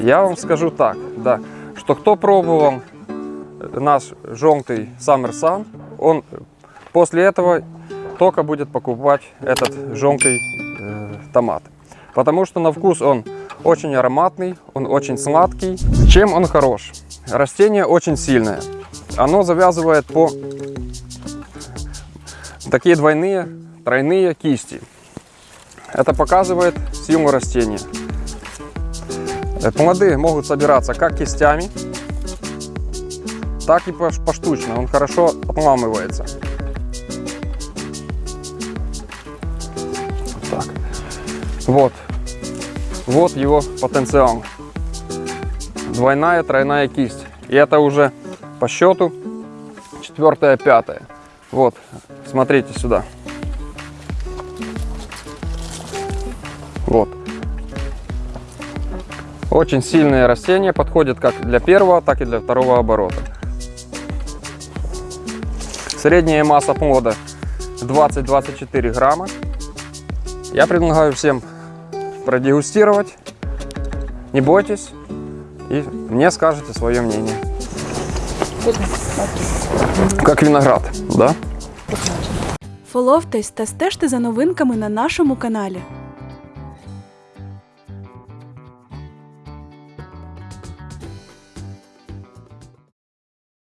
Я вам скажу так, да, что кто пробовал наш желтый Саммерсан, он после этого только будет покупать этот желтый э, томат. Потому что на вкус он очень ароматный, он очень сладкий. Чем он хорош? Растение очень сильное. Оно завязывает по такие двойные, тройные кисти. Это показывает силу растения. Э, Плоды могут собираться как кистями, так и пош- поштучно. Он хорошо отламывается. Так. Вот. Вот его потенциал. Двойная, тройная кисть. И это уже по счету четвертая, пятая. Вот, смотрите сюда. Вот. Очень сильные растения подходят как для первого, так и для второго оборота. Средняя масса плода 20-24 грамма. Я предлагаю всем продегустировать. Не бойтесь и мне скажете свое мнение. Как виноград, да? Фоловтесь та стежте за новинками на нашому каналі.